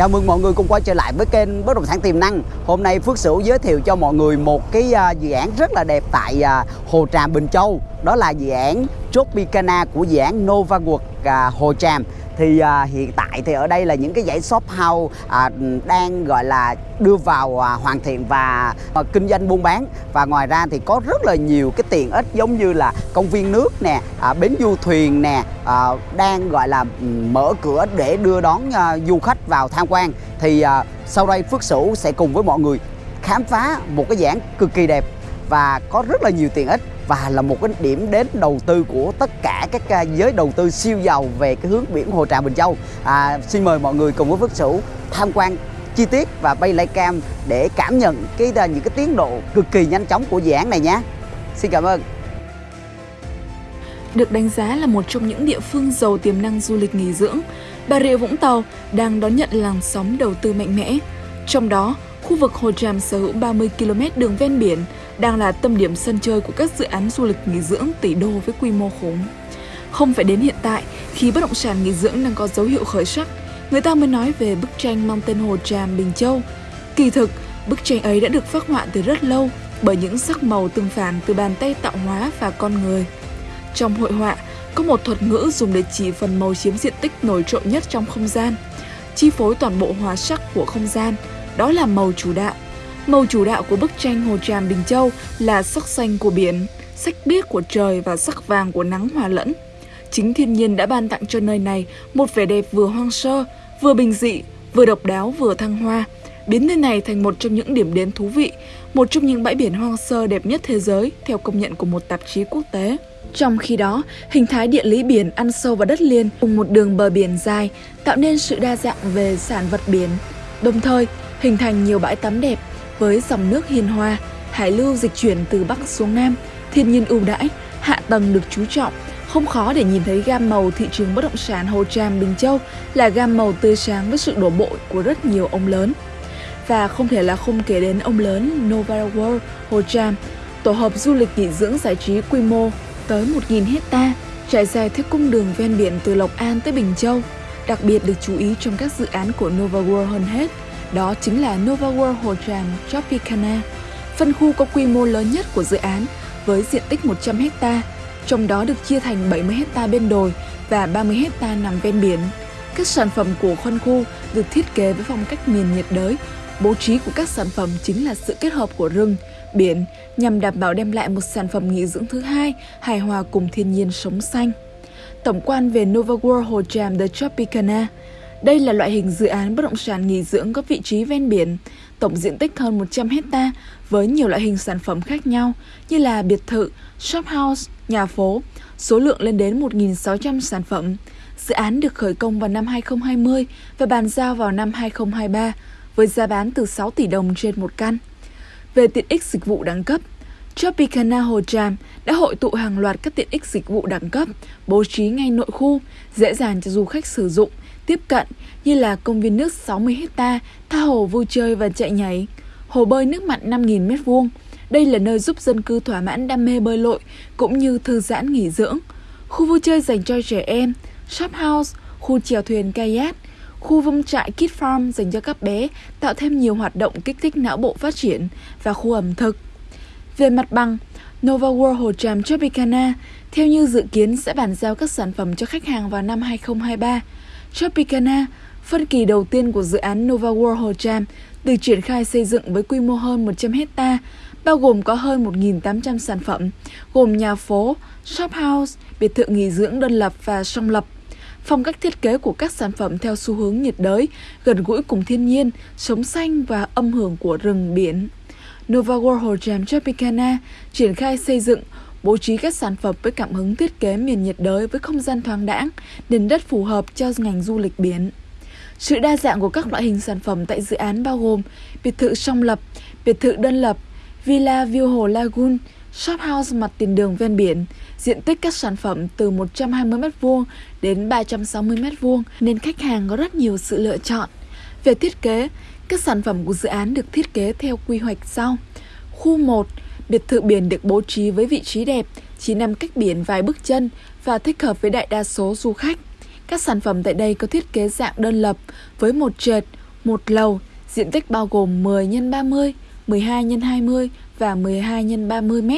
Chào mừng mọi người cùng quay trở lại với kênh Bất động sản tiềm năng. Hôm nay Phước Sửu giới thiệu cho mọi người một cái à, dự án rất là đẹp tại à, Hồ Tràm Bình Châu. Đó là dự án Tropicana của dự án Nova World à, Hồ Tràm. Thì à, hiện tại thì ở đây là những cái dãy shop house à, đang gọi là đưa vào à, hoàn thiện và à, kinh doanh buôn bán. Và ngoài ra thì có rất là nhiều cái tiện ích giống như là công viên nước nè à, bến du thuyền nè à, đang gọi là mở cửa để đưa đón à, du khách vào tham quan. Thì à, sau đây Phước Sửu sẽ cùng với mọi người khám phá một cái dự án cực kỳ đẹp và có rất là nhiều tiện ích và là một cái điểm đến đầu tư của tất cả các à, giới đầu tư siêu giàu về cái hướng biển Hồ trà Bình Châu. À, xin mời mọi người cùng với Phước Sửu tham quan chi tiết và bay lay cam để cảm nhận cái à, những cái tiến độ cực kỳ nhanh chóng của dự án này nhé. Xin cảm ơn. Được đánh giá là một trong những địa phương giàu tiềm năng du lịch nghỉ dưỡng, Bà Rịa Vũng Tàu đang đón nhận làn sóng đầu tư mạnh mẽ. Trong đó, khu vực Hồ Tràm sở hữu 30 km đường ven biển đang là tâm điểm sân chơi của các dự án du lịch nghỉ dưỡng tỷ đô với quy mô khủng. Không phải đến hiện tại, khi bất động sản nghỉ dưỡng đang có dấu hiệu khởi sắc, người ta mới nói về bức tranh mang tên Hồ Tràm Bình Châu. Kỳ thực, bức tranh ấy đã được phát họa từ rất lâu bởi những sắc màu tương phản từ bàn tay tạo hóa và con người. Trong hội họa, có một thuật ngữ dùng để chỉ phần màu chiếm diện tích nổi trội nhất trong không gian, chi phối toàn bộ hóa sắc của không gian, đó là màu chủ đạo. Màu chủ đạo của bức tranh Hồ Tràm Bình Châu là sắc xanh của biển, sắc biếc của trời và sắc vàng của nắng hòa lẫn. Chính thiên nhiên đã ban tặng cho nơi này một vẻ đẹp vừa hoang sơ, vừa bình dị, vừa độc đáo vừa thăng hoa, biến nơi này thành một trong những điểm đến thú vị, một trong những bãi biển hoang sơ đẹp nhất thế giới theo công nhận của một tạp chí quốc tế. Trong khi đó, hình thái địa lý biển ăn sâu vào đất liền cùng một đường bờ biển dài tạo nên sự đa dạng về sản vật biển, đồng thời hình thành nhiều bãi tắm đẹp với dòng nước hiền hòa, hải lưu dịch chuyển từ Bắc xuống Nam, thiên nhiên ưu đãi, hạ tầng được chú trọng, không khó để nhìn thấy gam màu thị trường bất động sản Hồ Tràm Bình Châu là gam màu tươi sáng với sự đổ bộ của rất nhiều ông lớn. Và không thể là không kể đến ông lớn Novara World Hồ Tràm, tổ hợp du lịch nghỉ dưỡng giải trí quy mô tới 1.000 hecta trải dài theo cung đường ven biển từ Lộc An tới Bình Châu. Đặc biệt được chú ý trong các dự án của Nova World hơn hết đó chính là Nova World Hồ Tràm Tropicana, phân khu có quy mô lớn nhất của dự án với diện tích 100 ha, trong đó được chia thành 70 ha bên đồi và 30 ha nằm ven biển. Các sản phẩm của phân khu được thiết kế với phong cách miền nhiệt đới. Bố trí của các sản phẩm chính là sự kết hợp của rừng, biển nhằm đảm bảo đem lại một sản phẩm nghỉ dưỡng thứ hai hài hòa cùng thiên nhiên sống xanh. Tổng quan về Nova World Hồ Tràm The Tropicana – đây là loại hình dự án bất động sản nghỉ dưỡng có vị trí ven biển, tổng diện tích hơn 100 hecta với nhiều loại hình sản phẩm khác nhau như là biệt thự, shop house, nhà phố, số lượng lên đến 1.600 sản phẩm. Dự án được khởi công vào năm 2020 và bàn giao vào năm 2023 với giá bán từ 6 tỷ đồng trên một căn. Về tiện ích dịch vụ đẳng cấp, Tropicana Hồ Tràm đã hội tụ hàng loạt các tiện ích dịch vụ đẳng cấp, bố trí ngay nội khu, dễ dàng cho du khách sử dụng tiếp cận như là công viên nước 60 hecta, tha hồ vui chơi và chạy nhảy, hồ bơi nước mặn 5.000 m2. Đây là nơi giúp dân cư thỏa mãn đam mê bơi lội cũng như thư giãn nghỉ dưỡng. Khu vui chơi dành cho trẻ em, shop house, khu chèo thuyền kayak, khu vông trại Kid Farm dành cho các bé tạo thêm nhiều hoạt động kích thích não bộ phát triển và khu ẩm thực. Về mặt bằng, Nova World Hồ Tràm Tropicana theo như dự kiến sẽ bàn giao các sản phẩm cho khách hàng vào năm 2023. Tropicana, phân kỳ đầu tiên của dự án Nova World Hồ Tràm, được triển khai xây dựng với quy mô hơn 100 hecta, bao gồm có hơn 1.800 sản phẩm, gồm nhà phố, shop house, biệt thự nghỉ dưỡng đơn lập và song lập. Phong cách thiết kế của các sản phẩm theo xu hướng nhiệt đới, gần gũi cùng thiên nhiên, sống xanh và âm hưởng của rừng biển. Nova World Hồ Tràm Tropicana triển khai xây dựng bố trí các sản phẩm với cảm hứng thiết kế miền nhiệt đới với không gian thoáng đãng, nền đất phù hợp cho ngành du lịch biển. Sự đa dạng của các loại hình sản phẩm tại dự án bao gồm biệt thự song lập, biệt thự đơn lập, villa view hồ lagoon, shop house mặt tiền đường ven biển, diện tích các sản phẩm từ 120 m2 đến 360 m2 nên khách hàng có rất nhiều sự lựa chọn. Về thiết kế, các sản phẩm của dự án được thiết kế theo quy hoạch sau. Khu 1 Biệt thự biển được bố trí với vị trí đẹp, chỉ nằm cách biển vài bước chân và thích hợp với đại đa số du khách. Các sản phẩm tại đây có thiết kế dạng đơn lập với một trệt, Một lầu, diện tích bao gồm 10 x 30, 12 x 20 và 12 x 30 m.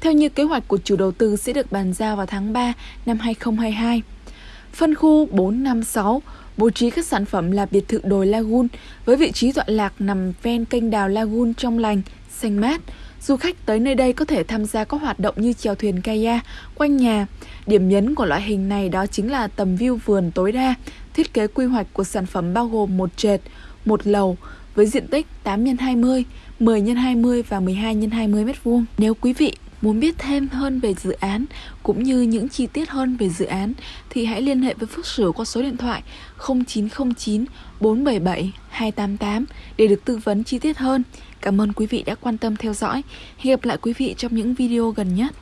Theo như kế hoạch của chủ đầu tư sẽ được bàn giao vào tháng 3 năm 2022. Phân khu 456 bố trí các sản phẩm là biệt thự đồi Lagoon với vị trí tọa lạc nằm ven kênh đào Lagoon trong lành, xanh mát. Du khách tới nơi đây có thể tham gia các hoạt động như chèo thuyền kayak quanh nhà. Điểm nhấn của loại hình này đó chính là tầm view vườn tối đa. Thiết kế quy hoạch của sản phẩm bao gồm một trệt, một lầu với diện tích 8 x 20, 10 x 20 và 12 x 20 m2. Nếu quý vị Muốn biết thêm hơn về dự án cũng như những chi tiết hơn về dự án thì hãy liên hệ với Phước Sửu qua số điện thoại 0909 477 288 để được tư vấn chi tiết hơn. Cảm ơn quý vị đã quan tâm theo dõi. Hẹn gặp lại quý vị trong những video gần nhất.